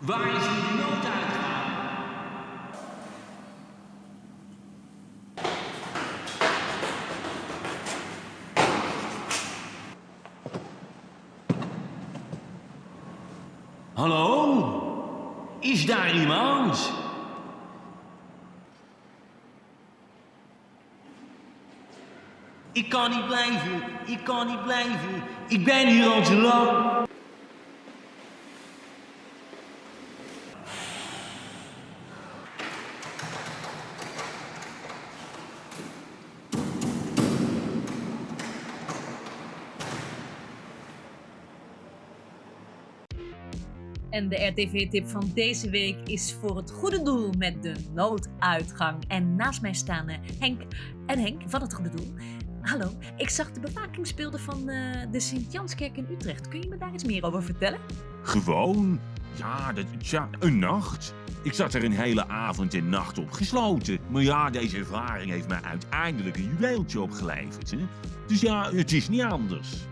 Waar is hier de nooduitgang? Hallo? Is daar iemand? Ik kan niet blijven, ik kan niet blijven. Ik ben hier al te lang. En de RTV-tip van deze week is voor het goede doel met de nooduitgang. En naast mij staan eh, Henk en Henk van het goede doel. Hallo, ik zag de bewakingsbeelden van eh, de Sint-Janskerk in Utrecht. Kun je me daar iets meer over vertellen? Gewoon? Ja, dat, ja, een nacht. Ik zat er een hele avond en nacht opgesloten. Maar ja, deze ervaring heeft mij uiteindelijk een juweeltje opgeleverd. Hè? Dus ja, het is niet anders.